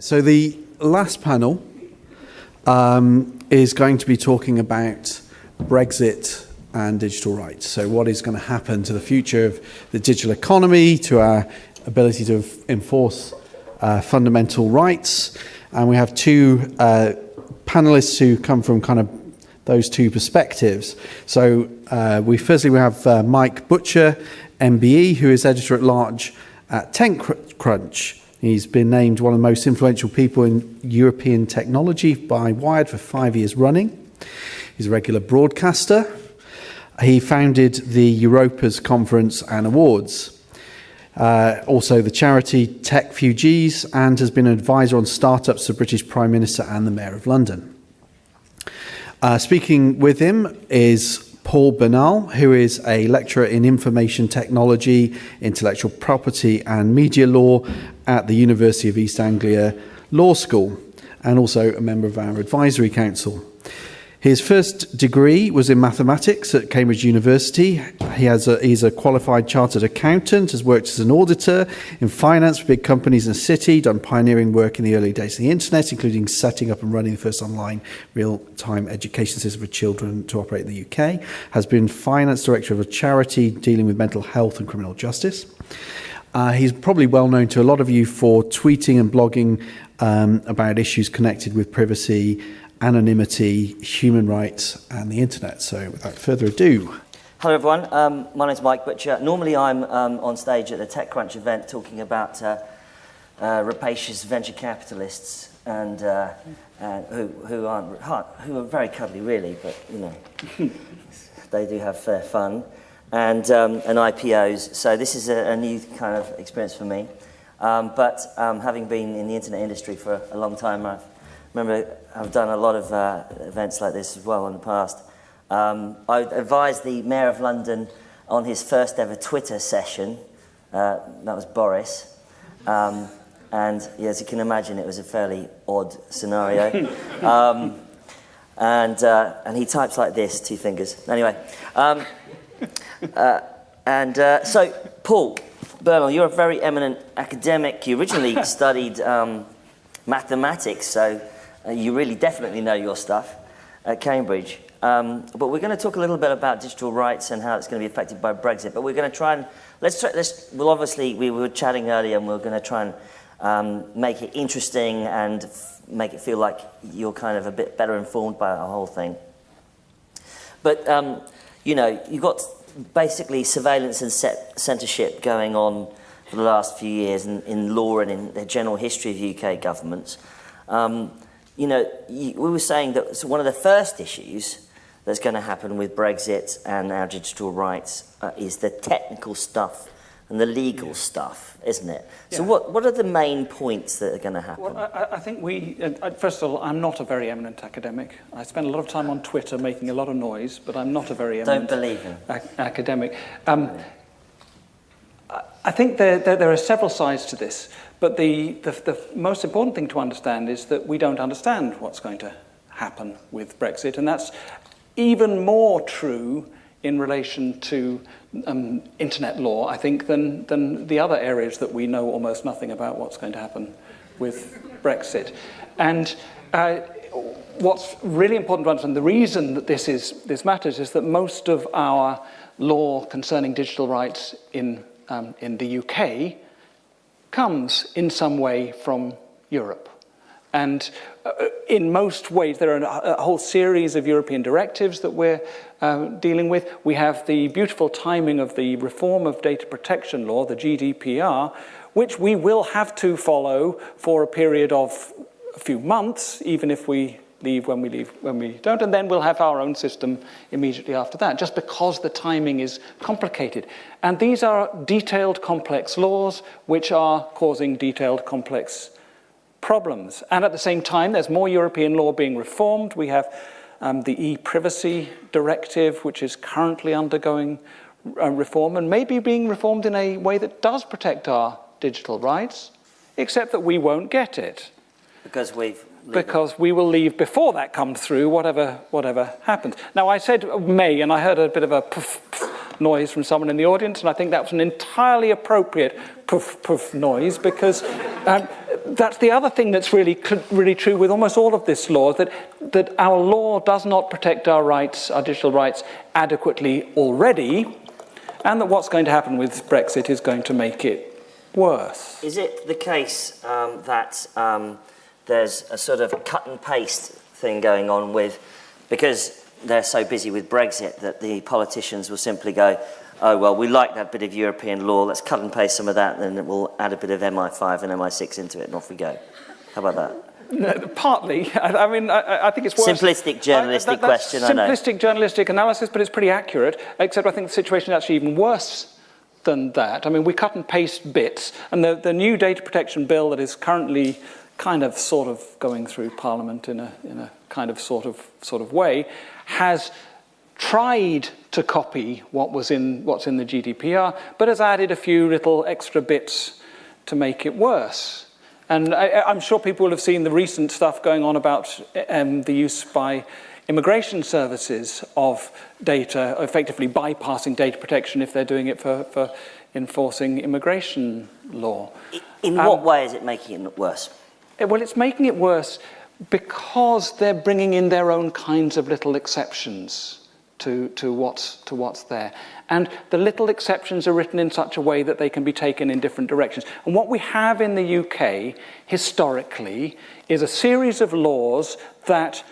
So the last panel um, is going to be talking about Brexit and digital rights. So what is going to happen to the future of the digital economy, to our ability to enforce uh, fundamental rights. And we have two uh, panelists who come from kind of those two perspectives. So uh, we firstly we have uh, Mike Butcher, MBE, who is editor at large at TechCrunch. He's been named one of the most influential people in European technology by Wired for five years running. He's a regular broadcaster. He founded the Europas Conference and Awards. Uh, also the charity Techfugees and has been an advisor on startups to the British Prime Minister and the Mayor of London. Uh, speaking with him is Paul Bernal, who is a lecturer in information technology, intellectual property, and media law at the University of East Anglia Law School, and also a member of our advisory council. His first degree was in mathematics at Cambridge University. He has a, he's a qualified chartered accountant, has worked as an auditor in finance for big companies in the city, done pioneering work in the early days of the internet, including setting up and running the first online real-time education system for children to operate in the UK, has been finance director of a charity dealing with mental health and criminal justice. Uh, he's probably well known to a lot of you for tweeting and blogging um, about issues connected with privacy, anonymity, human rights, and the internet. So without further ado. Hello everyone, um, my name is Mike Butcher. Normally I'm um, on stage at the TechCrunch event talking about uh, uh, rapacious venture capitalists and uh, uh who, who, aren't, who are very cuddly really, but you know, they do have fair fun. And, um, and IPOs, so this is a, a, new kind of experience for me. Um, but um, having been in the internet industry for a long time, I've remember I've done a lot of uh, events like this as well in the past. Um, I advised the Mayor of London on his first ever Twitter session. Uh, that was Boris. Um, and yeah, as you can imagine, it was a fairly odd scenario. um, and, uh, and he types like this, two fingers. Anyway, um, uh, and uh, so, Paul Bernal, you're a very eminent academic. You originally studied um, mathematics, so uh, you really definitely know your stuff at Cambridge. Um, but we're going to talk a little bit about digital rights and how it's going to be affected by Brexit. But we're going to try and, let's try, well obviously we were chatting earlier and we're going to try and um, make it interesting and make it feel like you're kind of a bit better informed by the whole thing. But, um, you know, you've got basically surveillance and censorship going on for the last few years in, in law and in the general history of UK governments. Um, you know, we were saying that one of the first issues that's going to happen with Brexit and our digital rights uh, is the technical stuff and the legal yeah. stuff, isn't it? Yeah. So what, what are the main points that are going to happen? Well, I, I think we, uh, first of all, I'm not a very eminent academic. I spend a lot of time on Twitter making a lot of noise, but I'm not a very eminent Don't believe him. Ac academic. Um, I think there, there, there, are several sides to this. But the, the, the most important thing to understand is that we don't understand what's going to happen with Brexit, and that's even more true in relation to um, internet law, I think, than, than the other areas that we know almost nothing about what's going to happen with Brexit. And uh, what's really important to understand, the reason that this, is, this matters is that most of our law concerning digital rights in, um, in the UK comes in some way from Europe. And uh, in most ways, there are a, whole series of European directives that we're uh, dealing with. We have the beautiful timing of the reform of data protection law, the GDPR, which we will have to follow for a period of a few months, even if we leave when we leave when we don't, and then we'll have our own system immediately after that, just because the timing is complicated. And these are detailed, complex laws which are causing detailed, complex problems. And at the same time, there's more European law being reformed. We have um, the e-privacy directive, which is currently undergoing uh, reform and maybe being reformed in a way that does protect our digital rights, except that we won't get it. Because we've because we will leave before that comes through, whatever, whatever happens. Now, I said May, and I heard a bit of a poof, poof noise from someone in the audience, and I think that was an entirely appropriate poof, poof noise, because um, that's the other thing that's really, really true with almost all of this law, that, that our law does not protect our rights, our digital rights, adequately already, and that what's going to happen with Brexit is going to make it worse. Is it the case um, that um, there's a sort of cut and paste thing going on with, because they're so busy with Brexit, that the politicians will simply go, oh, well, we like that bit of European law, let's cut and paste some of that, and then we'll add a bit of MI5 and MI6 into it, and off we go. How about that? No, partly. I, I mean, I, I, think it's worse. Simplistic journalistic I, that, question, Simplistic journalistic analysis, but it's pretty accurate, except I think the situation is actually even worse than that. I mean, we cut and paste bits, and the, the new data protection bill that is currently kind of sort of going through Parliament in a, in a kind of sort of, sort of way, has tried to copy what was in, what's in the GDPR, but has added a few little extra bits to make it worse. And I, am sure people will have seen the recent stuff going on about um, the use by immigration services of data, effectively bypassing data protection if they're doing it for, for enforcing immigration law. In um, what way is it making it worse? Eh, well, it's making it worse because they're bringing in their own kinds of little exceptions to, to, what's, to what's there. And the little exceptions are written in such a way that they can be taken in different directions. And what we have in the UK, historically, is a series of laws that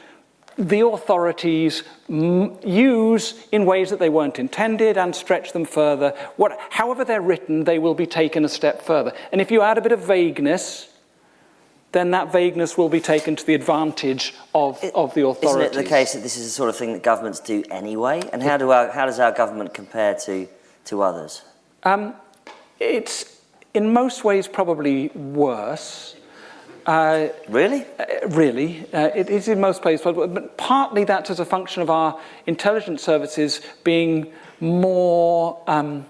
the authorities use in ways that they weren't intended and stretch them further. What, however they're written, they will be taken a step further. And if you add a bit of vagueness, then that vagueness will be taken to the advantage of, it, of the authorities. Isn't it the case that this is the sort of thing that governments do anyway? And how, do our, how does our government compare to, to others? Um, it's in most ways probably worse. Uh, really? Uh, really. Uh, it is in most places, but partly that's as a function of our intelligence services being more um,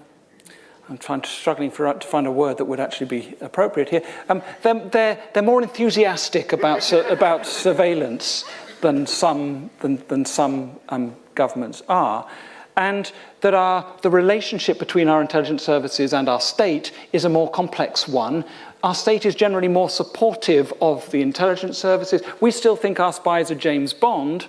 I'm trying to, struggling for, to find a word that would actually be appropriate here. Um, they're, they're, they're more enthusiastic about, about surveillance than some, than, than some um, governments are. And that our, the relationship between our intelligence services and our state is a more complex one. Our state is generally more supportive of the intelligence services. We still think our spies are James Bond,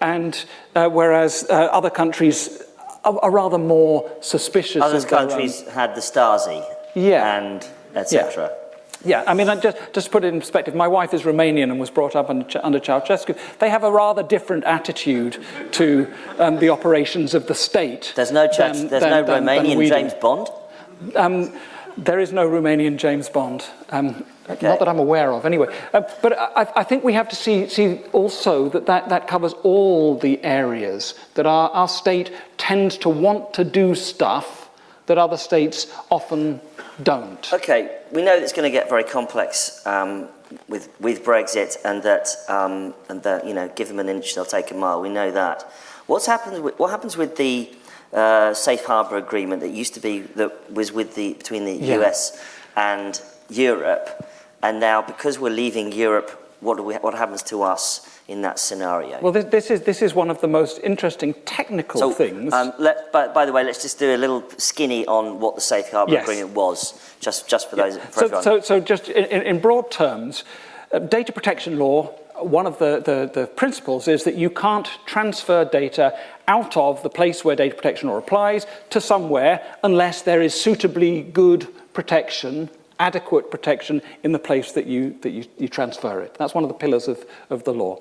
and uh, whereas uh, other countries are, are rather more suspicious. Other countries had the Stasi yeah. and etc. Yeah. Yeah, I mean, just, just to put it in perspective, my wife is Romanian and was brought up under, under Ceausescu. They have a rather different attitude to um, the operations of the state. There's no, than, there's than, no than, Romanian James Bond? Um, there is no Romanian James Bond. Um, okay. Not that I'm aware of, anyway. Uh, but I, I, think we have to see, see also that, that that covers all the areas that our, our state tends to want to do stuff that other states often don't. Okay, we know it's going to get very complex um, with, with Brexit and that, um, and that, you know, give them an inch, they'll take a mile. We know that. What's happened with, what happens with the uh, safe harbour agreement that used to be, that was with the, between the yeah. US and Europe? And now, because we're leaving Europe, what, do we, what happens to us in that scenario? Well, this, this is, this is one of the most interesting technical so, things. Um, let, by, by, the way, let's just do a little skinny on what the Safe Harbour yes. Agreement was, just, just for yeah. those. For so, so, so, just in, in broad terms, uh, data protection law, one of the, the, the principles is that you can't transfer data out of the place where data protection law applies to somewhere unless there is suitably good protection adequate protection in the place that you, that you, you transfer it. That's one of the pillars of, of the law.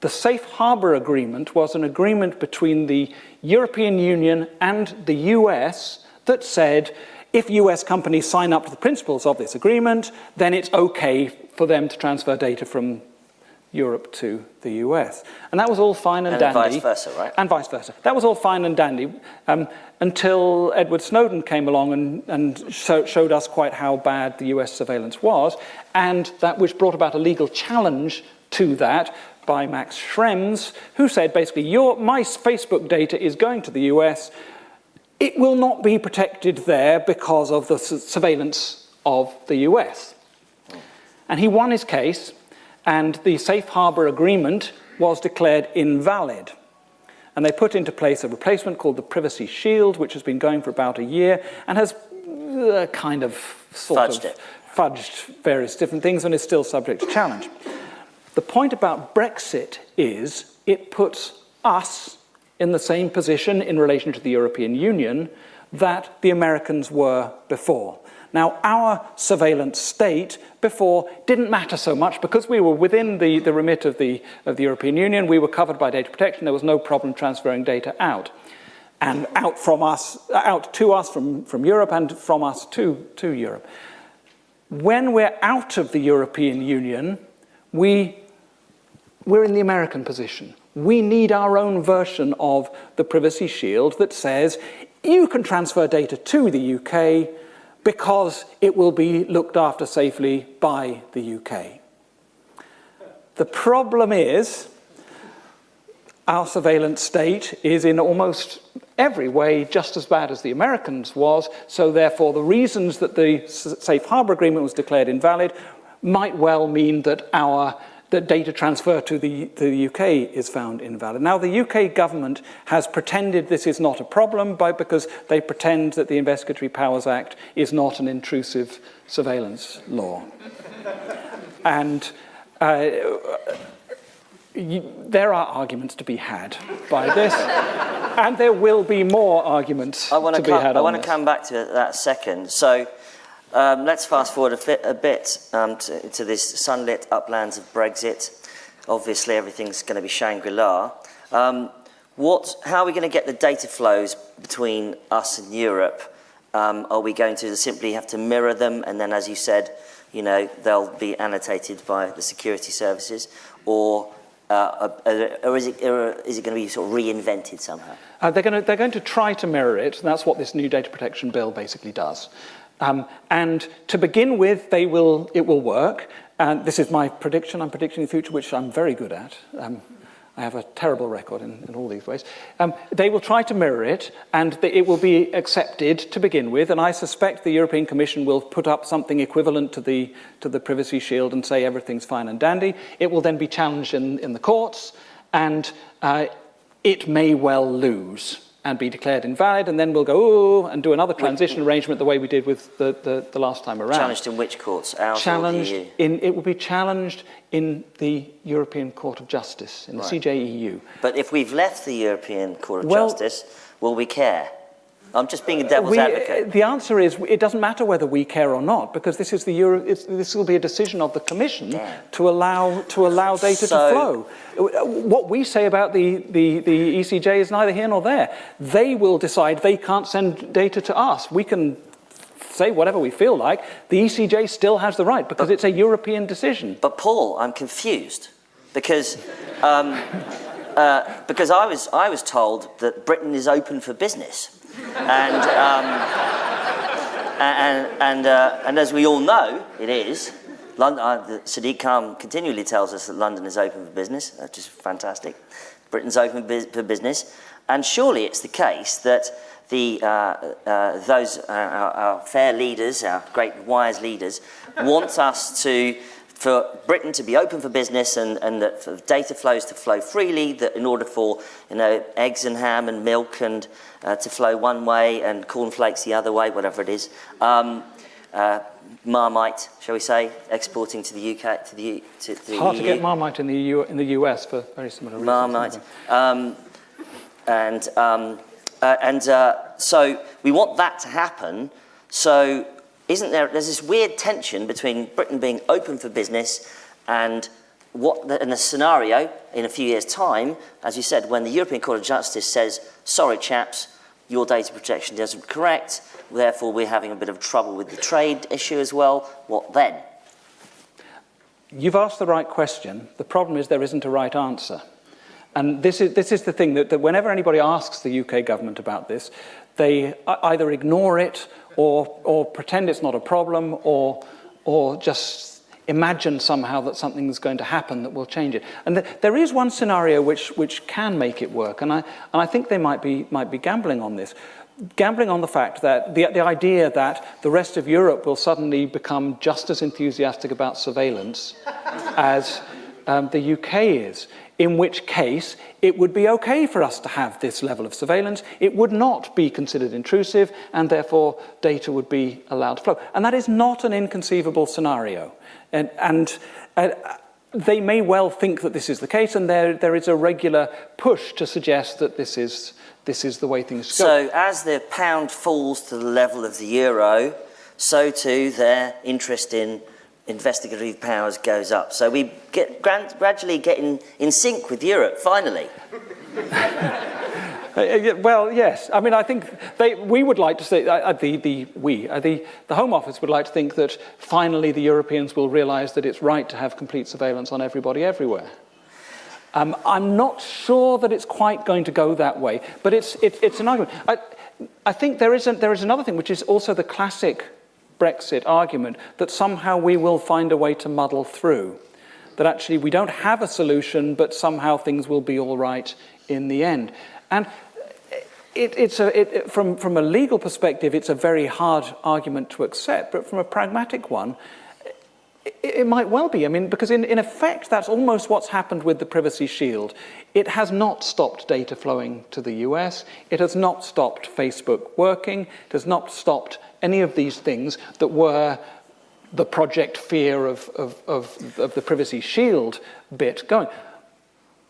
The Safe Harbour Agreement was an agreement between the European Union and the US that said if US companies sign up to the principles of this agreement, then it's okay for them to transfer data from Europe to the US. And that was all fine and, and dandy. And vice versa, right? And vice versa. That was all fine and dandy um, until Edward Snowden came along and, and show, showed us quite how bad the US surveillance was, and that which brought about a legal challenge to that by Max Schrems, who said basically, your, my Facebook data is going to the US, it will not be protected there because of the surveillance of the US. And he won his case, and the safe harbour agreement was declared invalid. And they put into place a replacement called the Privacy Shield, which has been going for about a year and has uh, kind of sort fudged of it. fudged various different things and is still subject to challenge. The point about Brexit is it puts us in the same position in relation to the European Union that the Americans were before. Now, our surveillance state before didn't matter so much because we were within the, the remit of the, of the European Union. We were covered by data protection. There was no problem transferring data out. And out from us, out to us from, from Europe and from us to, to Europe. When we're out of the European Union, we, we're in the American position. We need our own version of the privacy shield that says you can transfer data to the UK because it will be looked after safely by the UK. The problem is our surveillance state is in almost every way just as bad as the Americans was, so therefore the reasons that the safe harbor agreement was declared invalid might well mean that our that data transfer to the, to the UK is found invalid. Now, the UK government has pretended this is not a problem by, because they pretend that the Investigatory Powers Act is not an intrusive surveillance law. and uh, you, there are arguments to be had by this, and there will be more arguments I want to, to be had I want to come back to that second. So um, let's fast forward a, a bit um, to, to, this sunlit uplands of Brexit. Obviously, everything's going to be Shangri-La. Um, what, how are we going to get the data flows between us and Europe? Um, are we going to simply have to mirror them, and then, as you said, you know, they'll be annotated by the security services, or uh, or is it, or is it going to be sort of reinvented somehow? Uh, they're, going to, they're going to try to mirror it, that's what this new data protection bill basically does. Um, and to begin with, they will, it will work. And this is my prediction. I'm predicting the future, which I'm very good at. Um, I have a terrible record in, in all these ways. Um, they will try to mirror it, and the, it will be accepted to begin with. And I suspect the European Commission will put up something equivalent to the, to the Privacy Shield and say everything's fine and dandy. It will then be challenged in, in the courts, and uh, it may well lose and be declared invalid, and then we'll go, oh, and do another transition arrangement the way we did with the, the, the last time around. Challenged in which courts? Ours challenged in, it will be challenged in the European Court of Justice, in the. CJEU. But if we've left the European Court of well, Justice, will we care? I'm just being a devil's we, advocate. The answer is it doesn't matter whether we care or not, because this is the Euro, this will be a decision of the Commission Damn. to allow to allow data so, to flow. What we say about the, the, the ECJ is neither here nor there. They will decide they can't send data to us. We can say whatever we feel like. The ECJ still has the right because but, it's a European decision. But Paul, I'm confused because. Um, uh, because I was, I was told that Britain is open for business. And, um, and, and, uh, and as we all know, it is. London, uh, Sadiq Khan continually tells us that London is open for business, which is fantastic. Britain's open for business. And surely it's the case that the, uh, uh, those, uh, our, our, fair leaders, our great wise leaders, want us to for Britain to be open for business and, and that for data flows to flow freely, that in order for you know, eggs and ham and milk and uh, to flow one way and cornflakes the other way, whatever it is, um, uh, Marmite, shall we say, exporting to the UK, to the, to, to the hard EU. to get Marmite in the, EU, in the US for very similar reasons. Marmite. Um, and um, uh, and uh, so we want that to happen. So isn't there, there's this weird tension between Britain being open for business and what the, in a scenario in a few years' time, as you said, when the European Court of Justice says, sorry chaps, your data protection isn't correct, therefore we're having a bit of trouble with the trade issue as well, what then? You've asked the right question. The problem is there isn't a right answer. And this is, this is the thing that, that whenever anybody asks the UK government about this, they either ignore it or, or pretend it's not a problem or, or just imagine somehow that something is going to happen that will change it. And th there is one scenario which, which can make it work, and I, and I think they might be, might be gambling on this. Gambling on the fact that the, the idea that the rest of Europe will suddenly become just as enthusiastic about surveillance as um, the UK is, in which case it would be okay for us to have this level of surveillance. It would not be considered intrusive, and therefore data would be allowed to flow. And that is not an inconceivable scenario. And, and uh, they may well think that this is the case, and there, there is a regular push to suggest that this is, this is the way things go. So as the pound falls to the level of the euro, so too their interest in investigative powers goes up. So we get gradually getting in sync with Europe, finally. Uh, well, yes. I mean, I think they, we would like to say, uh, uh, the, the, we, uh, the, the Home Office would like to think that finally the Europeans will realise that it's right to have complete surveillance on everybody everywhere. Um, I'm not sure that it's quite going to go that way, but it's, it, it's an argument. I, I think there is, a, there is another thing, which is also the classic Brexit argument that somehow we will find a way to muddle through. That actually we don't have a solution, but somehow things will be all right in the end. And it, it's a, it, from, from a legal perspective, it's a very hard argument to accept, but from a pragmatic one, it, it might well be. I mean, because in, in effect, that's almost what's happened with the Privacy Shield. It has not stopped data flowing to the US. It has not stopped Facebook working. It has not stopped any of these things that were the project fear of, of, of, of the privacy shield bit going.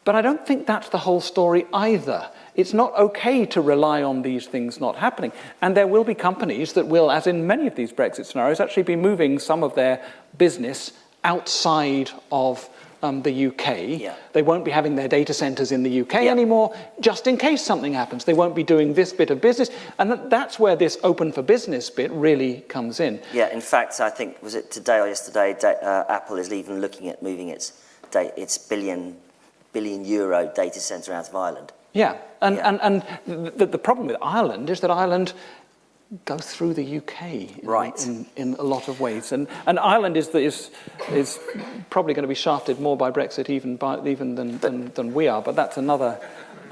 But I don't think that's the whole story either. It's not okay to rely on these things not happening. And there will be companies that will, as in many of these Brexit scenarios, actually be moving some of their business outside of um, the UK. Yeah. They won't be having their data centers in the UK yeah. anymore, just in case something happens. They won't be doing this bit of business. And that, that's where this open for business bit really comes in. Yeah, in fact, I think, was it today or yesterday, uh, Apple is even looking at moving its, its billion, billion euro data center out of Ireland. Yeah, and, yeah. and, and the, the problem with Ireland is that Ireland goes through the UK in, right. in, in, a lot of ways. And, and Ireland is, is, is probably going to be shafted more by Brexit even, by, even than, than, than we are, but that's another,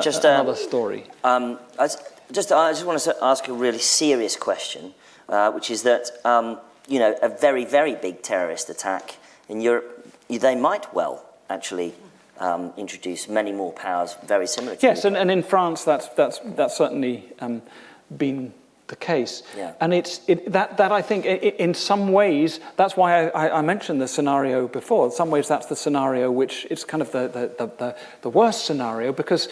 just, uh, another story. Um, I, just, I just want to ask a really serious question, uh, which is that, um, you know, a very, very big terrorist attack in Europe, they might well actually um, introduce many more powers very similar to Yes, and, and, in France, that's, that's, that's certainly um, been the case. Yeah. And it's, it, that, that I think it, in some ways, that's why I, I, mentioned the scenario before. In some ways, that's the scenario which is kind of the, the, the, the, worst scenario because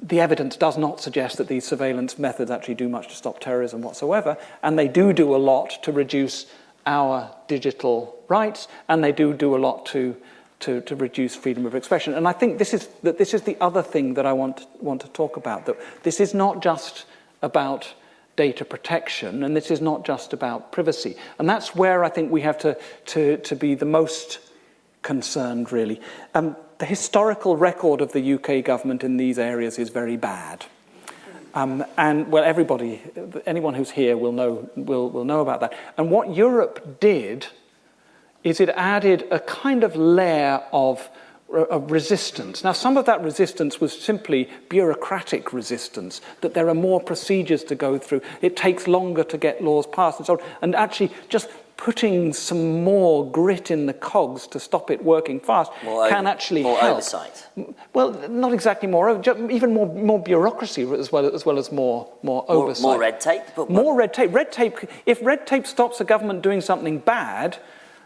the evidence does not suggest that these surveillance methods actually do much to stop terrorism whatsoever. And they do do a lot to reduce our digital rights, and they do do a lot to to, to reduce freedom of expression. And I think this is, that this is the other thing that I want, want to talk about, that this is not just about data protection, and this is not just about privacy. And that's where I think we have to, to, to be the most concerned, really. Um, the historical record of the UK government in these areas is very bad. Um, and well, everybody, anyone who's here will know, will, will know about that. And what Europe did is it added a kind of layer of of resistance. Now, some of that resistance was simply bureaucratic resistance, that there are more procedures to go through, it takes longer to get laws passed and so on, and actually just putting some more grit in the cogs to stop it working fast more can actually more help. oversight. Well, not exactly more, even more, more bureaucracy as well as, well as more, more, more oversight. More red tape? more red tape. Red tape, if red tape stops a government doing something bad,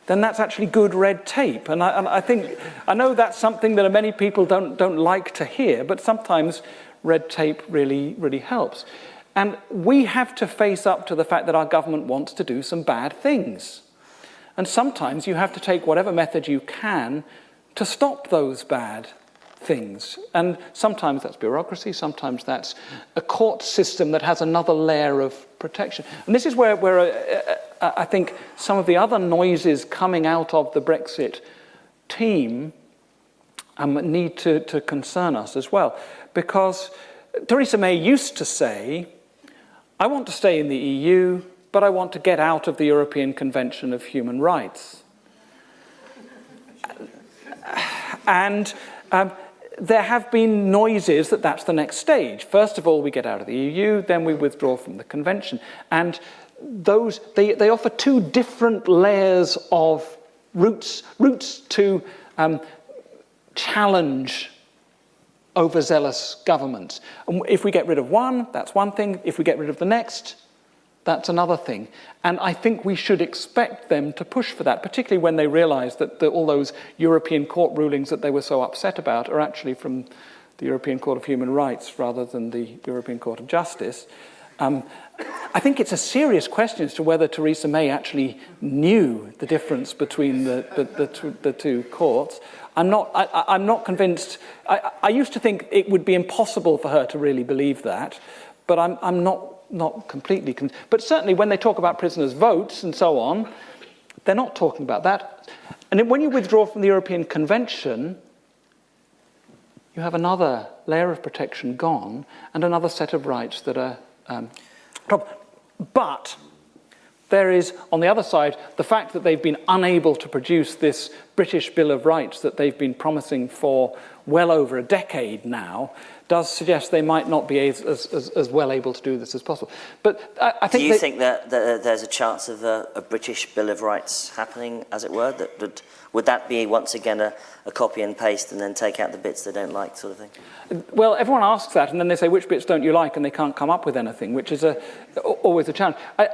then that's actually good red tape. And I, and I think, I know that's something that many people don't, don't like to hear, but sometimes red tape really, really helps. And we have to face up to the fact that our government wants to do some bad things. And sometimes you have to take whatever method you can to stop those bad things. And sometimes that's bureaucracy, sometimes that's a court system that has another layer of protection. And this is where, where uh, uh, I think some of the other noises coming out of the Brexit team um, need to, to concern us as well. Because Theresa May used to say, I want to stay in the EU, but I want to get out of the European Convention of Human Rights. And um, there have been noises that that's the next stage. First of all, we get out of the EU, then we withdraw from the convention. And those, they, they offer two different layers of routes, routes to um, challenge overzealous governments. And if we get rid of one, that's one thing. If we get rid of the next, that's another thing. And I think we should expect them to push for that, particularly when they realize that the, all those European court rulings that they were so upset about are actually from the European Court of Human Rights rather than the European Court of Justice. Um, I think it's a serious question as to whether Theresa May actually knew the difference between the, the, the, the two courts. I'm not, I, am not convinced. I, I, used to think it would be impossible for her to really believe that, but I'm, I'm not, not completely convinced. But certainly when they talk about prisoners' votes and so on, they're not talking about that. And when you withdraw from the European Convention, you have another layer of protection gone and another set of rights that are um, but there is, on the other side, the fact that they've been unable to produce this British Bill of Rights that they've been promising for well over a decade now does suggest they might not be as, as, as well able to do this as possible. But I, I think... Do you they, think that, that there's a chance of a, a British Bill of Rights happening, as it were? That, that Would that be once again a, a copy and paste and then take out the bits they don't like sort of thing? Well, everyone asks that and then they say, which bits don't you like? And they can't come up with anything, which is a, always a challenge. I,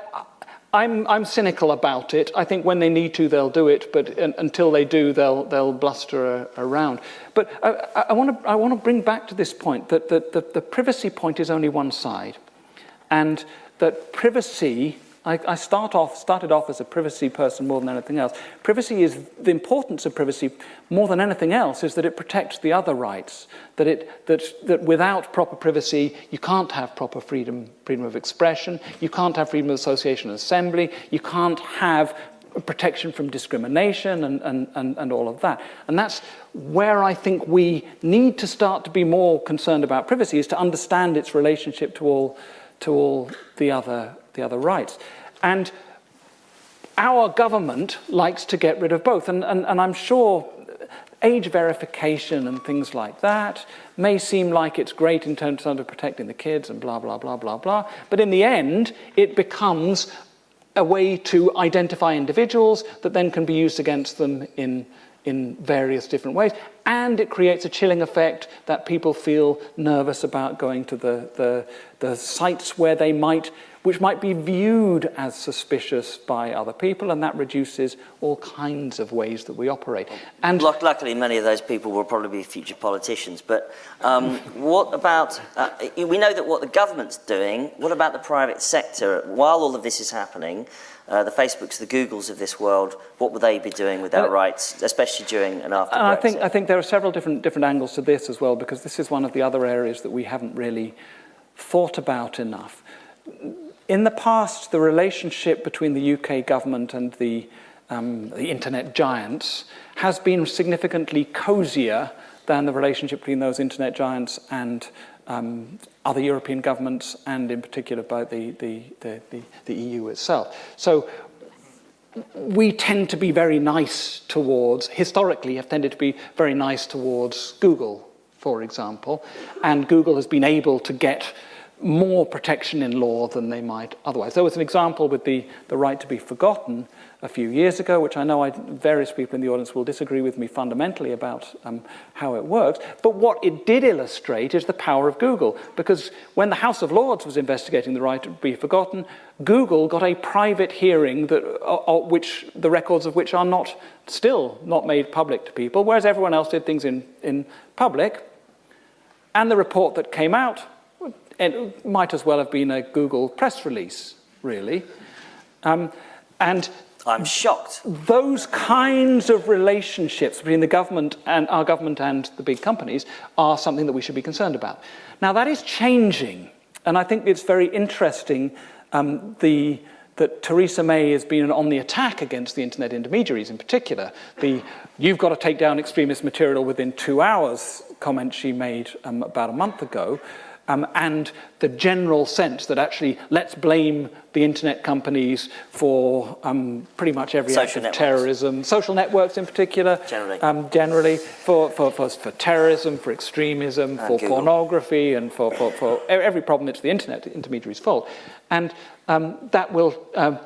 I'm, I'm cynical about it. I think when they need to, they'll do it, but until they do, they'll, they'll bluster uh, around. But I, I want to I bring back to this point that the, the privacy point is only one side, and that privacy I, I start off, started off as a privacy person more than anything else. Privacy is, the importance of privacy more than anything else is that it protects the other rights. That, it, that, that without proper privacy, you can't have proper freedom, freedom of expression, you can't have freedom of association and assembly, you can't have protection from discrimination and, and, and, and all of that. And that's where I think we need to start to be more concerned about privacy is to understand its relationship to all, to all the other the other rights. And our government likes to get rid of both. And, and, and I'm sure age verification and things like that may seem like it's great in terms of protecting the kids and blah, blah, blah, blah, blah. But in the end, it becomes a way to identify individuals that then can be used against them in, in various different ways. And it creates a chilling effect that people feel nervous about going to the, the, the sites where they might which might be viewed as suspicious by other people, and that reduces all kinds of ways that we operate. And luckily, many of those people will probably be future politicians. But um, what about? Uh, we know that what the government's doing. What about the private sector? While all of this is happening, uh, the Facebooks, the Googles of this world, what would they be doing with their rights, especially during and after and I think, I think there are several different, different angles to this as well, because this is one of the other areas that we haven't really thought about enough. In the past, the relationship between the UK government and the, um, the internet giants has been significantly cosier than the relationship between those internet giants and um, other European governments, and in particular by the, the, the, the, the EU itself. So we tend to be very nice towards, historically have tended to be very nice towards Google, for example, and Google has been able to get more protection in law than they might otherwise. There was an example with the, the right to be forgotten a few years ago, which I know I, various people in the audience will disagree with me fundamentally about um, how it works. But what it did illustrate is the power of Google, because when the House of Lords was investigating the right to be forgotten, Google got a private hearing that, uh, which the records of which are not still not made public to people, whereas everyone else did things in, in public. And the report that came out it might as well have been a Google press release, really. Um, and I'm shocked. Those kinds of relationships between the government and our government and the big companies are something that we should be concerned about. Now that is changing, and I think it's very interesting um, the, that Theresa May has been on the attack against the internet intermediaries in particular. The you've got to take down extremist material within two hours comment she made um, about a month ago um, and the general sense that actually let's blame the internet companies for um, pretty much every social act of networks. terrorism, social networks in particular, generally, um, generally for, for, for, for, terrorism, for extremism, and for Google. pornography, and for, for, for every problem it's the internet intermediaries' fault. And um, that, will, um,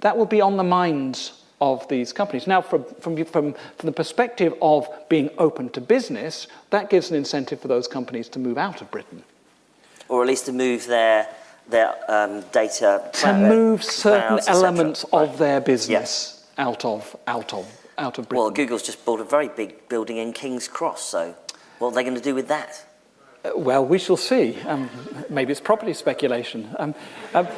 that will be on the minds of these companies. Now, from, from, from, from the perspective of being open to business, that gives an incentive for those companies to move out of Britain. Or at least to move their, their um, data... To move certain clouds, elements right. of their business Yes. out, of, out, of, out of Britain. Well, Google's just bought a very big building in King's Cross, so what are they going to do with that? Uh, Well, we shall see. Um, maybe it's property speculation. Um, um,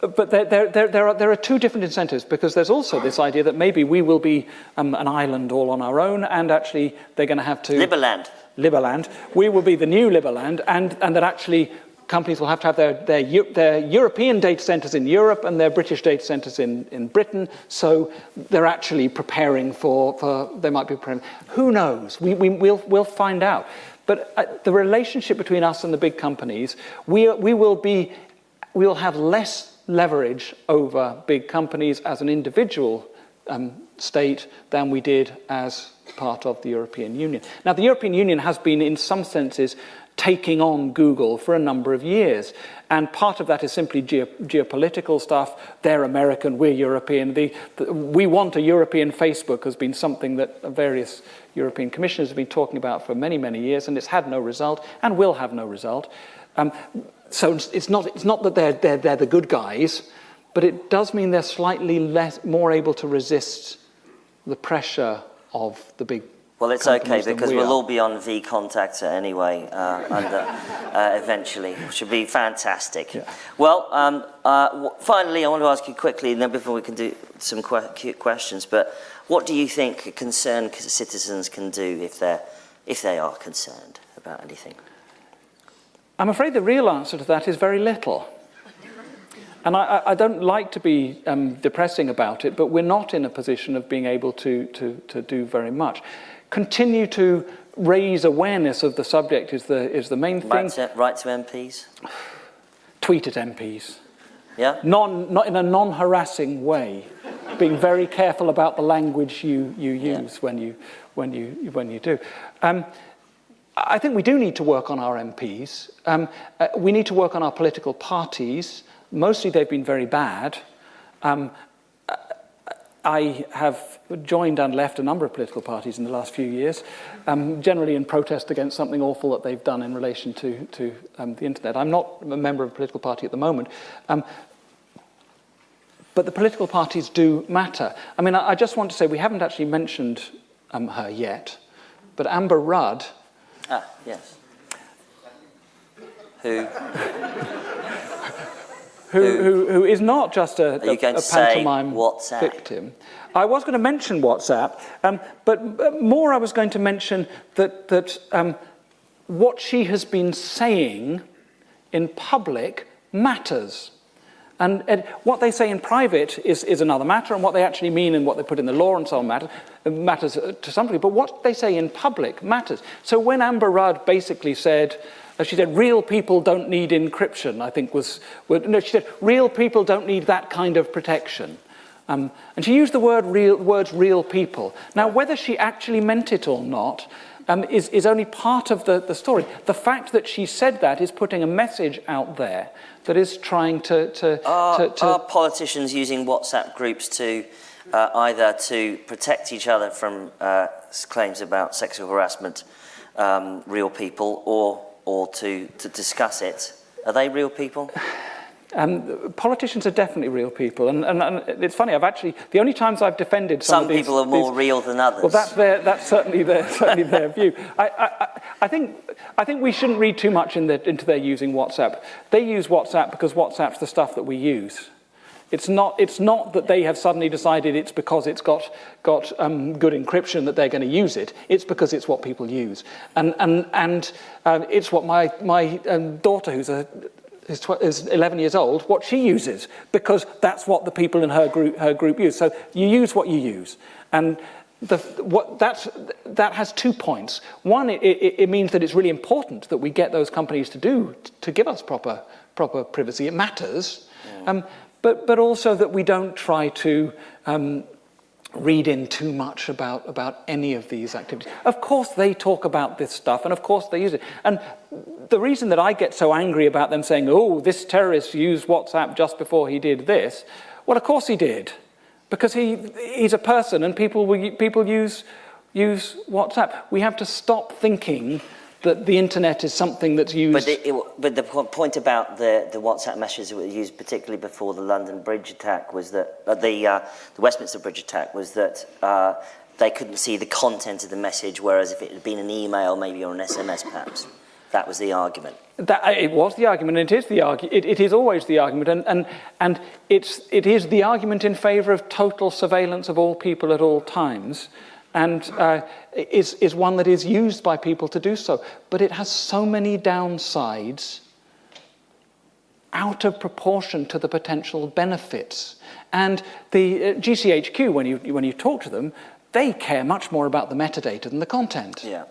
but there, there, there, there, are, there are two different incentives because there's also this idea that maybe we will be um, an island all on our own and actually they're going to have to... Liberland. Liberland. We will be the new Liberland and, and that actually companies will have to have their, their, their European data centers in Europe and their British data centers in, in Britain. So they're actually preparing for, for they might be preparing. Who knows? We, we, we'll, we'll find out. But uh, the relationship between us and the big companies, we, we will be, we will have less leverage over big companies as an individual um, state than we did as part of the European Union. Now, the European Union has been, in some senses, taking on Google for a number of years. And part of that is simply geo geopolitical stuff. They're American, we're European. The, the, we want a European Facebook has been something that various European commissioners have been talking about for many, many years, and it's had no result and will have no result. Um, so it's not, it's not that they're, they're, they're the good guys, but it does mean they're slightly less, more able to resist the pressure of the big Well, it's okay because we we'll all be on VKontakte anyway, uh, under, uh, eventually, which should be fantastic. Yeah. Well, um, uh, w- finally, I want to ask you quickly, and then before we can do some que- questions, but what do you think concerned citizens can do if they're if they are concerned about anything? I'm afraid the real answer to that is very little. And I, I- don't like to be um, depressing about it, but we're not in a position of being able to, to, to do very much. Continue to raise awareness of the subject is the, is the main thing. Right to, right to MPs? Tweet at MPs. Yeah? Non, not in a non-harassing way, being very careful about the language you, you Yeah. use when, you, when, you, when you do. Um, I think we do need to work on our MPs. Um, uh, we need to work on our political parties. Mostly they've been very bad. Um, I have joined and left a number of political parties in the last few years, um, generally in protest against something awful that they've done in relation to, to um, the internet. I'm not a member of a political party at the moment, um, but the political parties do matter. I mean, I, I just want to say we haven't actually mentioned um, her yet, but Amber Rudd Ah, yes. Who? Who, Who? who, is not just a, a, a pantomime WhatsApp? victim. I was going to mention WhatsApp, um, but but more I was going to mention that, that um, what she has been saying in public matters. And, and what they say in private is, is another matter, and what they actually mean and what they put in the law and so on matter, matters uh, to some degree. But what they say in public matters. So when Amber Rudd basically said, she said, real people don't need encryption, I think was, was no, she said, real people don't need that kind of protection. Um, and she used the word real, words real people. Now, whether she actually meant it or not um, is, is only part of the, the story. The fact that she said that is putting a message out there that is trying to... to, Are, to, to are politicians using WhatsApp groups to uh, either to protect each other from uh, claims about sexual harassment, um, real people, or or to, to discuss it. Are they real people? Um, politicians are definitely real people, and, and, and it's funny. I've actually the only times I've defended some, some these, people are more these, real than others. Well, that's their that's certainly their certainly their view. I, I, I think I think we shouldn't read too much in the, into their using WhatsApp. They use WhatsApp because WhatsApp's the stuff that we use. It's not, it's not that they have suddenly decided it's because it's got, got um, good encryption that they're going to use it. It's because it's what people use. And, and, and um, it's what my, my um, daughter, who's a, is, is 11 years old, what she uses, because that's what the people in her group, her group use. So you use what you use. And the, what, that's, that has two points. One, it, it, it means that it's really important that we get those companies to do, to give us proper, proper privacy. It matters. Um, but, but also that we don't try to um, read in too much about, about any of these activities. Of course, they talk about this stuff, and of course, they use it. And the reason that I get so angry about them saying, oh, this terrorist used WhatsApp just before he did this, well, of course he did. because he, he's a person and people, will, people use, use WhatsApp. We have to stop thinking that the internet is something that's used. But, it, but the point about the, the WhatsApp messages that were used, particularly before the London Bridge attack, was that uh, the, uh, the Westminster Bridge attack was that uh, they couldn't see the content of the message, whereas if it had been an email, maybe or an SMS, perhaps. That was the argument. That, uh, it was the argument, and it is the argu- it, it is always the argument, and, and, and it's, it is the argument in favour of total surveillance of all people at all times, and uh, is, is one that is used by people to do so. But it has so many downsides out of proportion to the potential benefits. And the uh, GCHQ, when you, when you talk to them, they care much more about the metadata than the content. Yeah.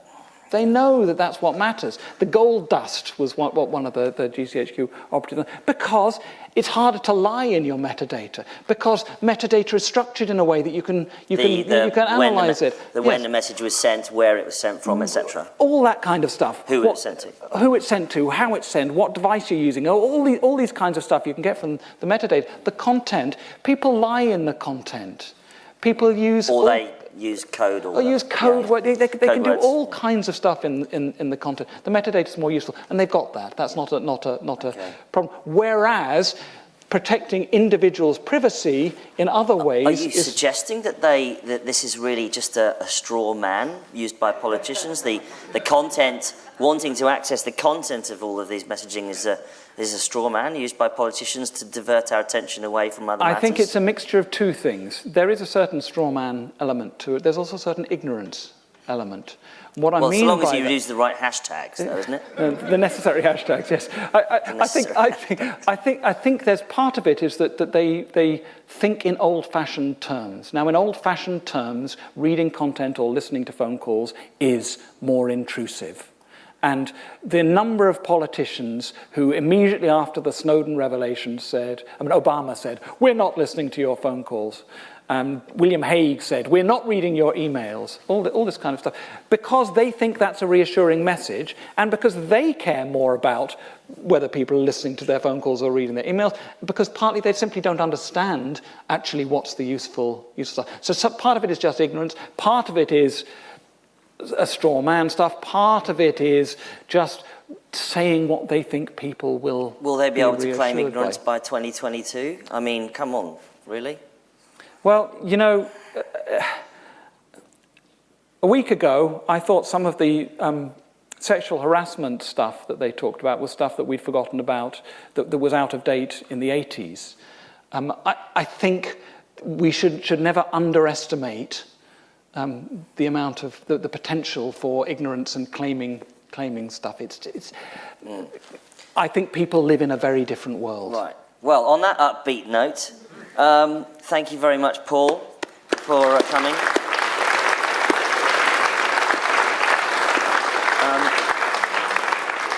They know that that's what matters. The gold dust was what, what one of the, the GCHQ operatives, because it's harder to lie in your metadata, because metadata is structured in a way that you can, you the, can, the, you can analyze the, it. The yes. when the message was sent, where it was sent from, etc. All that kind of stuff. Who what, it was sent to. Who it's sent to, how it's sent, what device you're using, all, the, all these kinds of stuff you can get from the metadata. The content, people lie in the content. People use... Or all, they use code or, use code. Yeah. They, they, they code can words. do all kinds of stuff in, in, in the content. The metadata is more useful, and they've got that. That's not a, not a, not okay. a problem. Whereas protecting individuals' privacy in other ways. Are you suggesting that they that this is really just a, a straw man used by politicians? The the content wanting to access the content of all of these messaging is a is a straw man used by politicians to divert our attention away from other I matters? think it's a mixture of two things. There is a certain straw man element to it. There's also a certain ignorance element. What I mean so long as you that, use the right hashtags, though, isn't it? Uh, the necessary hashtags, yes. I, I, I, think, I, think, I, think, I think there's part of it is that, that they, they think in old-fashioned terms. Now, in old-fashioned terms, reading content or listening to phone calls is more intrusive. And the number of politicians who immediately after the Snowden revelation said, I mean, Obama said, we're not listening to your phone calls. Um, William Hague said, we're not reading your emails, all, the, all this kind of stuff, because they think that's a reassuring message and because they care more about whether people are listening to their phone calls or reading their emails, because partly they simply don't understand actually what's the useful, useful stuff. So, so part of it is just ignorance, part of it is a straw man stuff, part of it is just saying what they think people will Will they be, able to claim ignorance by. by 2022? I mean, come on, really? Well, you know, a week ago, I thought some of the um, sexual harassment stuff that they talked about was stuff that we'd forgotten about, that, that was out of date in the 80s. Um, I, I think we should, should never underestimate um, the amount of the, the potential for ignorance and claiming, claiming stuff. It's, it's, mm. I think people live in a very different world. Right. Well, on that upbeat note, um, thank you very much, Paul, for uh, coming. Um,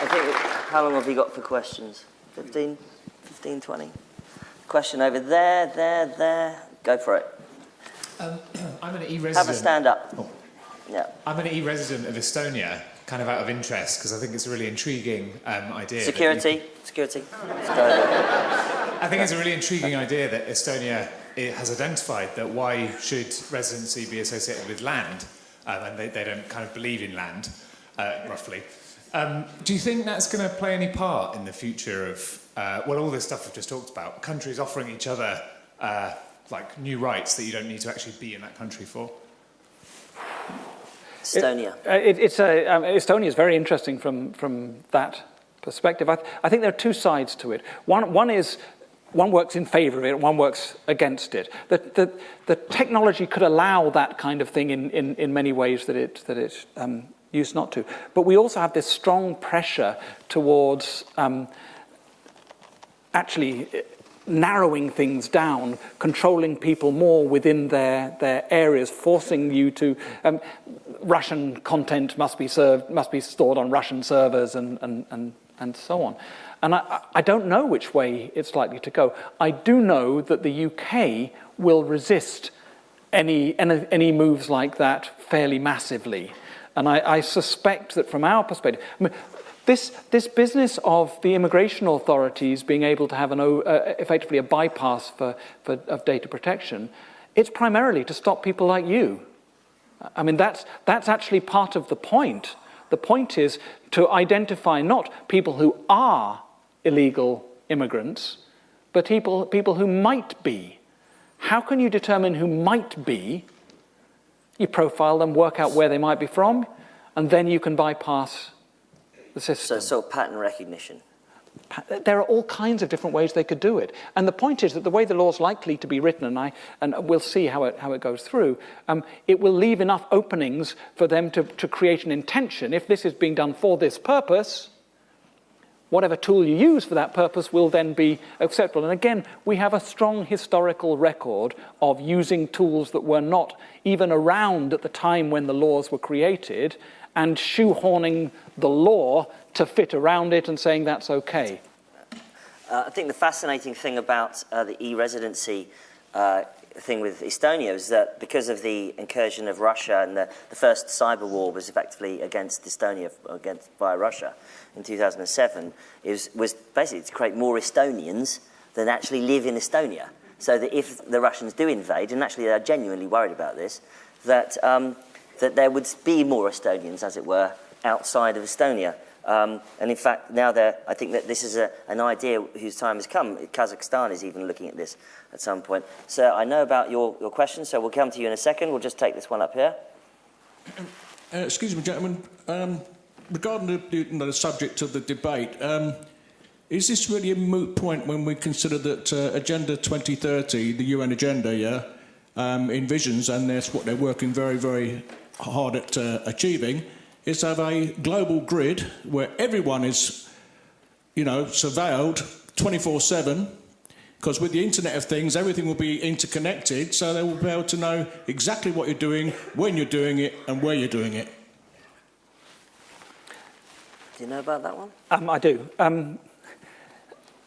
I think, how long have you got for questions? 15, 15, 20? Question over there, there, there. Go for it. Um, I'm an e-resident. Have a stand up. Oh. Yeah. I'm an e-resident of Estonia, kind of out of interest, because I think it's a really intriguing um, idea. Security. Security. I think it's a really intriguing idea that Estonia it has identified that why should residency be associated with land, um, and they, they don't kind of believe in land, uh, roughly. Um, do you think that's going to play any part in the future of, uh, well, all this stuff we've just talked about, countries offering each other uh, like new rights that you don't need to actually be in that country for? Estonia. It, uh, it, a, um, Estonia is very interesting from, from that perspective. I, th I think there are two sides to it. One, one is one works in favor of it, one works against it. The, the, the technology could allow that kind of thing in, in, in many ways that it, that it um, used not to. But we also have this strong pressure towards um, actually narrowing things down, controlling people more within their, their areas, forcing you to, um, Russian content must be served, must be stored on Russian servers and, and, and, and so on. And I, I don't know which way it's likely to go. I do know that the UK will resist any, any, any moves like that fairly massively. And I, I suspect that from our perspective, I mean, this, this business of the immigration authorities being able to have an, uh, effectively a bypass for, for, of data protection It's primarily to stop people like you. I mean, that's, that's actually part of the point. The point is to identify not people who are illegal immigrants, but people, people who might be. How can you determine who might be? You profile them, work out where they might be from, and then you can bypass the system. So, so pattern recognition. There are all kinds of different ways they could do it. And the point is that the way the law is likely to be written, and, I, and we'll see how it, how it goes through, um, it will leave enough openings for them to, to create an intention. If this is being done for this purpose, whatever tool you use for that purpose will then be acceptable. And again, we have a strong historical record of using tools that were not even around at the time when the laws were created and shoehorning the law to fit around it and saying that's okay. Uh, I think the fascinating thing about uh, the e-residency uh, thing with Estonia is that because of the incursion of Russia and the, the first cyber war was effectively against Estonia against via Russia in 2007, it was, was basically to create more Estonians than actually live in Estonia. So that if the Russians do invade, and actually they're genuinely worried about this, that, um, that there would be more Estonians, as it were, outside of Estonia. Um, and in fact, now I think that this is a, an idea whose time has come. Kazakhstan is even looking at this at some point. So I know about your, your question, so we'll come to you in a second. We'll just take this one up here. Uh, excuse me, gentlemen. Um, regarding the, the, subject of the debate, um, is this really a moot point when we consider that uh, Agenda 2030, the UN agenda, yeah, um, envisions, and that's what they're working very, very hard at uh, achieving is have a global grid where everyone is, you know, surveilled 24-7 because with the Internet of Things, everything will be interconnected, so they will be able to know exactly what you're doing, when you're doing it, and where you're doing it. Do you know about that one? Um, I do. Um,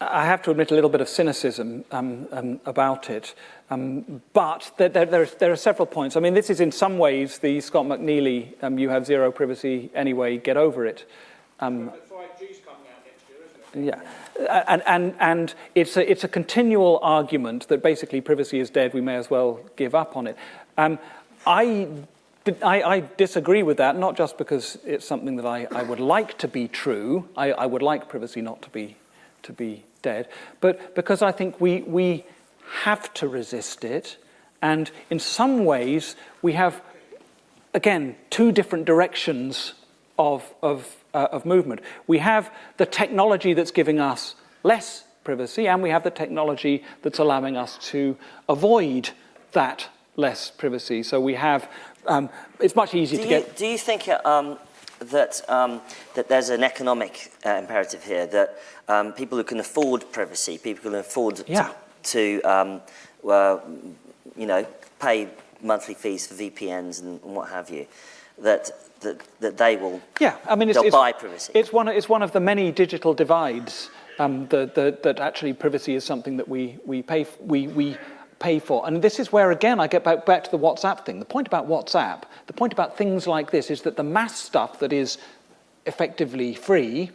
I have to admit a little bit of cynicism um, um, about it. Um, but there, there, there, are, there, are, several points. I mean, this is in some ways the Scott McNealy, um, you have zero privacy anyway, get over it. Um, yeah, and, and, and it's, a, it's a continual argument that basically privacy is dead, we may as well give up on it. Um, I, I, I, disagree with that, not just because it's something that I, I would like to be true, I, I would like privacy not to be, to be dead, but because I think we, we have to resist it. And in some ways, we have, again, two different directions of, of, uh, of movement. We have the technology that's giving us less privacy, and we have the technology that's allowing us to avoid that less privacy. So we have, um, it's much easier do to you, get... Do you think um, that, um, that there's an economic uh, imperative here, that um, people who can afford privacy, people who can afford yeah. to, to um, uh, you know, pay monthly fees for VPNs and, and what have you, that, that, that they will yeah, I mean, it's, it's, buy privacy. It's one, it's one of the many digital divides um, that, that, that actually privacy is something that we, we, pay, we, we pay for. And this is where, again, I get back, back to the WhatsApp thing. The point about WhatsApp, the point about things like this is that the mass stuff that is effectively free,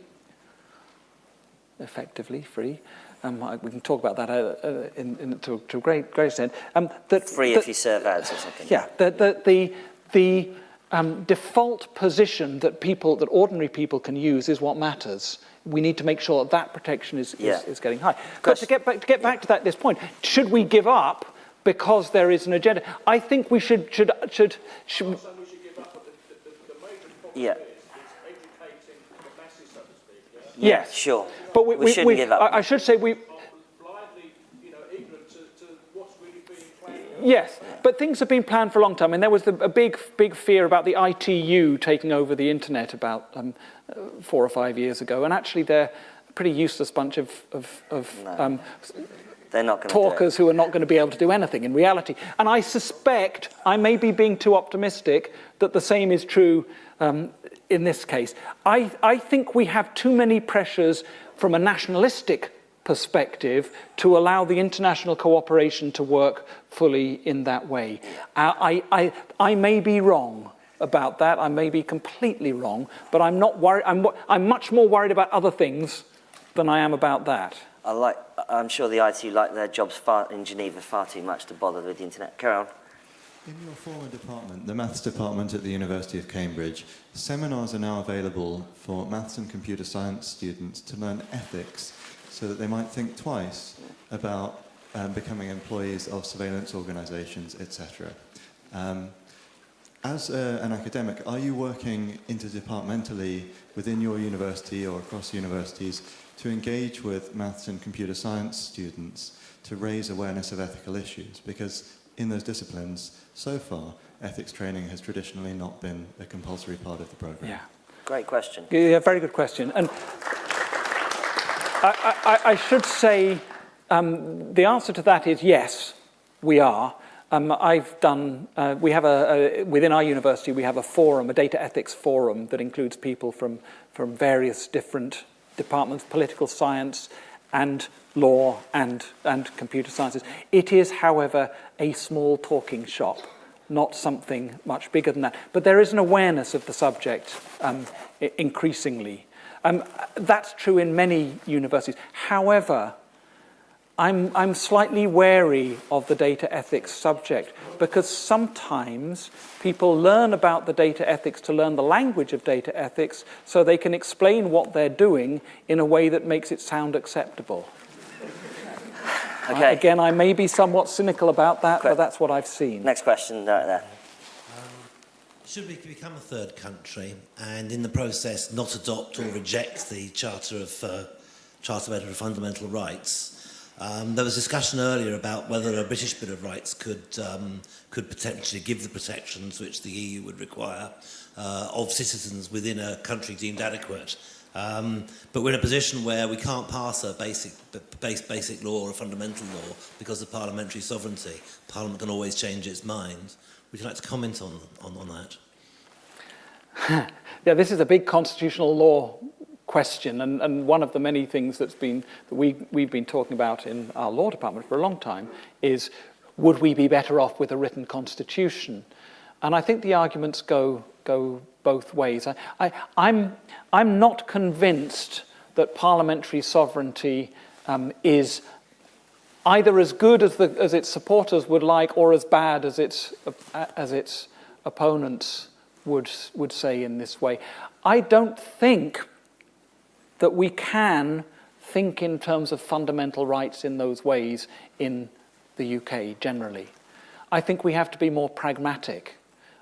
effectively free, um, we can talk about that uh, uh, in, in, to, to, a great, great extent. Um, that, free that, if you serve ads or something. Yeah, the, the, the, the um, default position that people, that ordinary people can use is what matters we need to make sure that that protection is, yeah. is, is, getting high. But to get back, to, get back to that, this point, should we give up because there is an agenda? I think we should... should, should, should yeah. Yes. Sure. But we, we, we shouldn't we, give up. I, I should say we... Yes, but things have been planned for a long time. And there was the, a big, big fear about the ITU taking over the internet about um, four or five years ago. And actually, they're a pretty useless bunch of, of, of no. um, they're not talkers who are not going to be able to do anything in reality. And I suspect, I may be being too optimistic, that the same is true um, in this case. I, I think we have too many pressures from a nationalistic perspective to allow the international cooperation to work fully in that way. I, I, I may be wrong about that, I may be completely wrong, but I'm not worried, I'm, I'm much more worried about other things than I am about that. I like, I'm sure the ITU like their jobs far, in Geneva far too much to bother with the internet. Carry on. In your former department, the maths department at the University of Cambridge, seminars are now available for maths and computer science students to learn ethics so that they might think twice about um, becoming employees of surveillance organizations, etc. Um, as a, an academic, are you working interdepartmentally within your university or across universities to engage with maths and computer science students to raise awareness of ethical issues? Because in those disciplines, so far, ethics training has traditionally not been a compulsory part of the program. Yeah. Great question. Yeah, very good question. And I, I, I should say um, the answer to that is yes, we are. Um, I've done, uh, we have a, a, within our university, we have a forum, a data ethics forum that includes people from, from various different departments, political science and law and, and computer sciences. It is, however, a small talking shop, not something much bigger than that. But there is an awareness of the subject um, increasingly. Um, that's true in many universities. However, I'm, I'm slightly wary of the data ethics subject because sometimes people learn about the data ethics to learn the language of data ethics so they can explain what they're doing in a way that makes it sound acceptable. Okay. I, again, I may be somewhat cynical about that, but that's what I've seen. Next question, right there. Should we become a third country and in the process not adopt or reject the Charter of, uh, Charter of Fundamental Rights? Um, there was discussion earlier about whether a British Bill of Rights could, um, could potentially give the protections which the EU would require uh, of citizens within a country deemed adequate. Um, but we're in a position where we can't pass a basic, base, basic law or a fundamental law because of parliamentary sovereignty. Parliament can always change its mind. Would you like to comment on, on, on that? yeah, this is a big constitutional law question, and, and one of the many things that's been that we, we've been talking about in our law department for a long time is would we be better off with a written constitution? And I think the arguments go go both ways. I, I, I'm I'm not convinced that parliamentary sovereignty um, is either as good as, the, as its supporters would like or as bad as its, as its opponents would, would say in this way. I don't think that we can think in terms of fundamental rights in those ways in the UK generally. I think we have to be more pragmatic.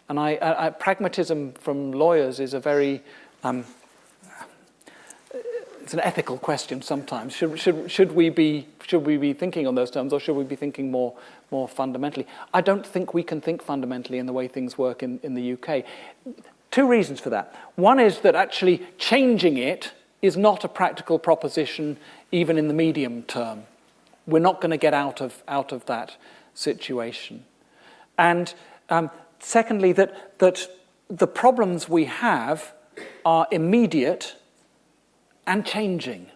And I, I, pragmatism from lawyers is a very um, it's an ethical question sometimes. Should, should, should, we be, should we be thinking on those terms or should we be thinking more, more fundamentally? I don't think we can think fundamentally in the way things work in, in the UK. Two reasons for that. One is that actually changing it is not a practical proposition even in the medium term. We're not going to get out of, out of that situation. And um, secondly, that, that the problems we have are immediate and changing.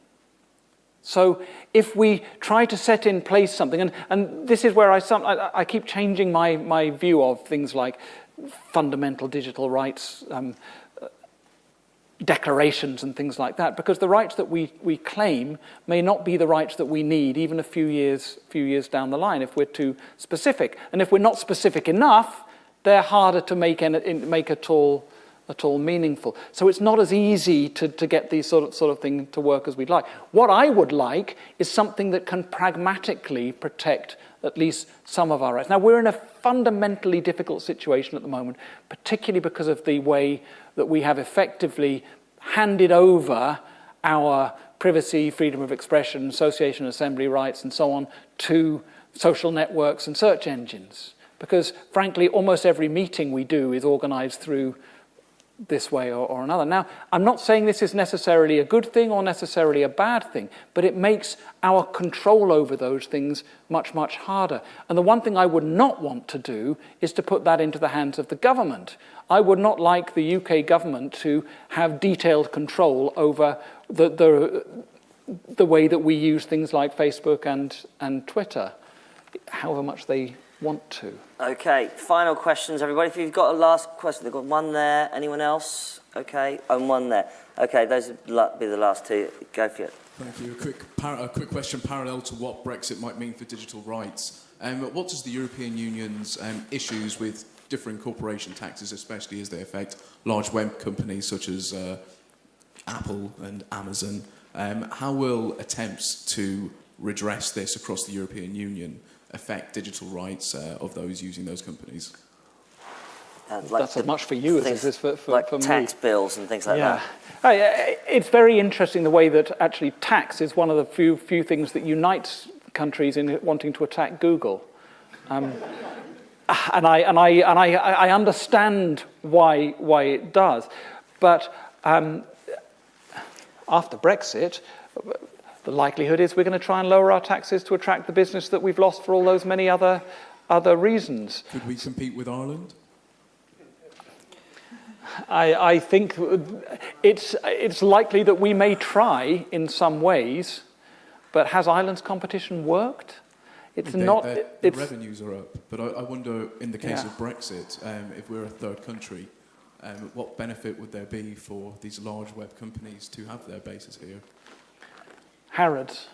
So if we try to set in place something, and, and this is where I, some, I, I keep changing my, my view of things like fundamental digital rights, um, declarations and things like that, because the rights that we, we claim may not be the rights that we need even a few years, few years down the line if we're too specific. And if we're not specific enough, they're harder to make, in, make at all at all meaningful. So it's not as easy to, to get these sort of, sort of thing to work as we'd like. What I would like is something that can pragmatically protect at least some of our rights. Now, we're in a fundamentally difficult situation at the moment, particularly because of the way that we have effectively handed over our privacy, freedom of expression, association, assembly rights, and so on to social networks and search engines. Because, frankly, almost every meeting we do is organized through this way or, or, another. Now, I'm not saying this is necessarily a good thing or necessarily a bad thing, but it makes our control over those things much, much harder. And the one thing I would not want to do is to put that into the hands of the government. I would not like the UK government to have detailed control over the, the, the way that we use things like Facebook and, and Twitter, however much they want to. Okay, final questions, everybody. If you've got a last question, they've got one there. Anyone else? Okay, and one there. Okay, those will be the last two. Go for it. Thank you. A quick, par- a quick question parallel to what Brexit might mean for digital rights. Um, what does the European Union's um, issues with differing corporation taxes, especially as they affect large web companies such as uh, Apple and Amazon, um, how will attempts to redress this across the European Union affect digital rights uh, of those using those companies? And That's as much for you as things it is for, for, like for me. tax bills and things like yeah. that. I- It's very interesting the way that actually tax is one of the few, few things that unites countries in wanting to attack Google. Um, and I, and I, and I, I understand why, why it does. But um, after Brexit, the likelihood is we're going to try and lower our taxes to attract the business that we've lost for all those many other, other reasons. Could we compete with Ireland? I, I think it's, it's likely that we may try in some ways, but has Ireland's competition worked? It's They- not. the it's, revenues are up, but I, I wonder, in the case Yeah. of Brexit, um, if we're a third country, um, what benefit would there be for these large web companies to have their bases here? Harrods.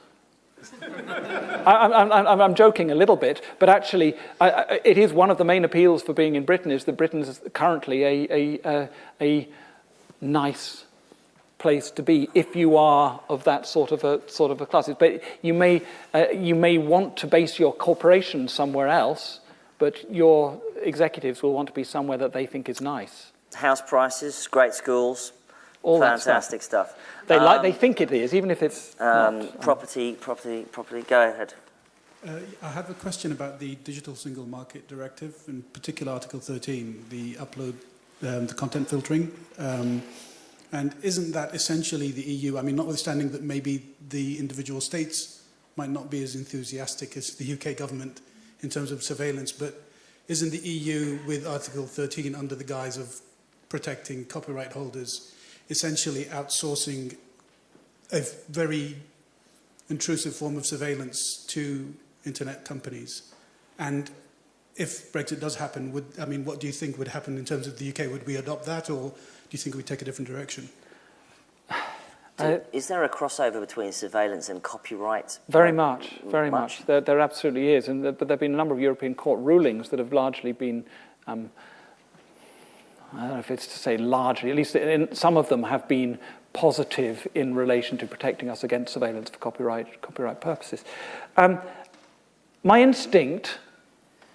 I, I'm joking a little bit, but actually, I, it is one of the main appeals for being in Britain is that Britain is currently a, a, a, a nice place to be if you are of that sort of a sort of a class. But you may uh, you may want to base your corporation somewhere else, but your executives will want to be somewhere that they think is nice. House prices, great schools, All that stuff. fantastic stuff. They like Um, they think it is, even if it's um, not. property, property, property. Go ahead. Uh, I have a question about the Digital Single Market Directive, in particular Article 13, the upload, um, the content filtering. Um, and isn't that essentially the EU? I mean, notwithstanding that maybe the individual states might not be as enthusiastic as the UK government in terms of surveillance, but isn't the EU with Article 13 under the guise of protecting copyright holders essentially outsourcing a very intrusive form of surveillance to internet companies. And if Brexit does happen, would I mean, what do you think would happen in terms of the UK? Would we adopt that, or do you think we'd take a different direction? Do- is there a crossover between surveillance and copyright? Very much, very much? much. There, there absolutely is. And there, but there have been a number of European court rulings that have largely been, um, I don't know if it's to say largely, at least in, some of them have been positive in relation to protecting us against surveillance for copyright, copyright purposes. Um, my instinct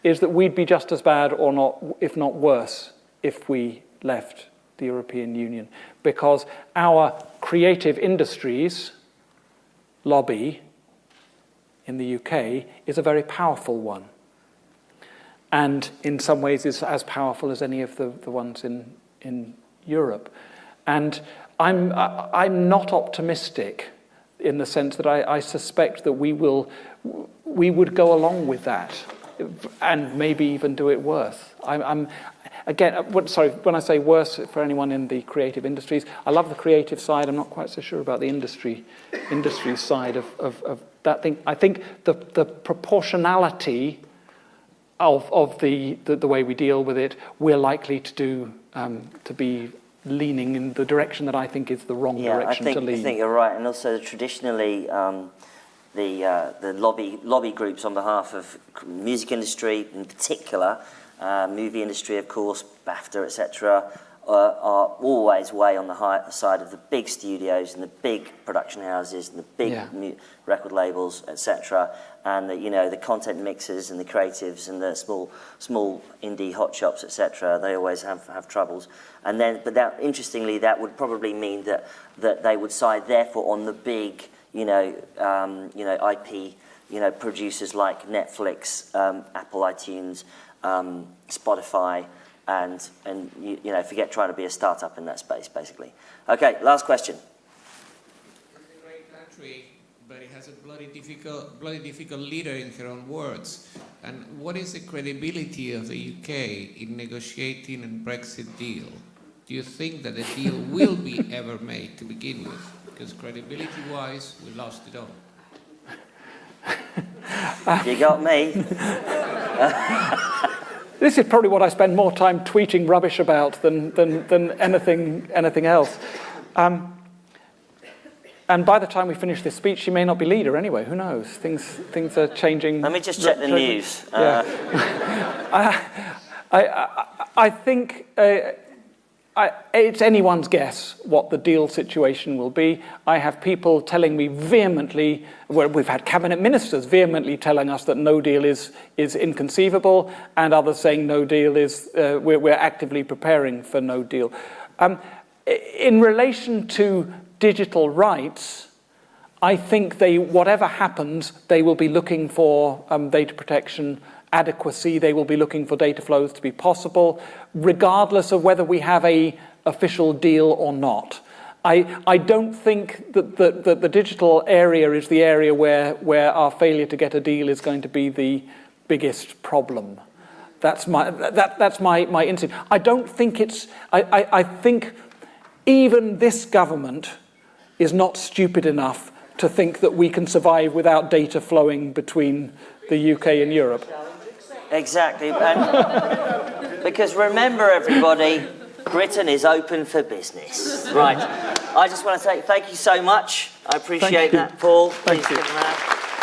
is that we'd be just as bad or not, if not worse, if we left the European Union because our creative industries lobby in the UK is a very powerful one. And in some ways is as powerful as any of the, the ones in, in Europe. And I'm, I'm not optimistic in the sense that I, I suspect that we will, we would go along with that and maybe even do it worse. I'm, I'm again, what, sorry, when I say worse for anyone in the creative industries, I love the creative side. I'm not quite so sure about the industry, industry side of, of, of that thing. I think the, the proportionality of, of the, the, the way we deal with it, we're likely to do, um, to be leaning in the direction that I think is the wrong Yeah, direction think, to lean. I think you're right. And also, traditionally, um, the, uh, the lobby, lobby groups on behalf of music industry in particular, uh, movie industry, of course, BAFTA, etc., are always way on the high side of the big studios and the big production houses and the big Yeah. mu- record labels, etc., and the, you know the content mixers and the creatives and the small small indie hot shops, etc. They always have have troubles. And then, but that interestingly, that would probably mean that that they would side therefore on the big, you know, um, you know IP, you know, producers like Netflix, um, Apple iTunes, um, Spotify. And, and you, you know, forget trying to be a startup in that space, basically. Okay, last question. It's a great country, but it has a bloody difficult, bloody difficult leader in her own words. And what is the credibility of the UK in negotiating a Brexit deal? Do you think that the deal will be ever made to begin with? Because credibility-wise, we lost it all. You got me. This is probably what I spend more time tweeting rubbish about than, than, than anything, anything else. Um, and by the time we finish this speech, she may not be leader anyway. Who knows? Things, things are changing. Let me just check the news. Yeah. Uh, I, I, I think uh, I, it's anyone's guess what the deal situation will be. I have people telling me vehemently, well, we've had cabinet ministers vehemently telling us that no deal is, is inconceivable, and others saying no deal is, uh, we're, we're actively preparing for no deal. Um, in relation to digital rights, I think they, whatever happens, they will be looking for um, data protection adequacy. They will be looking for data flows to be possible, regardless of whether we have a official deal or not. I, I don't think that the, that the digital area is the area where, where our failure to get a deal is going to be the biggest problem. That's my, that, that's my, my instinct. I don't think it's, I, I, I think even this government is not stupid enough to think that we can survive without data flowing between the UK and Europe. Exactly. And because remember, everybody, Britain is open for business. Right. I just want to say thank you so much. I appreciate that, Paul. Thank Please you.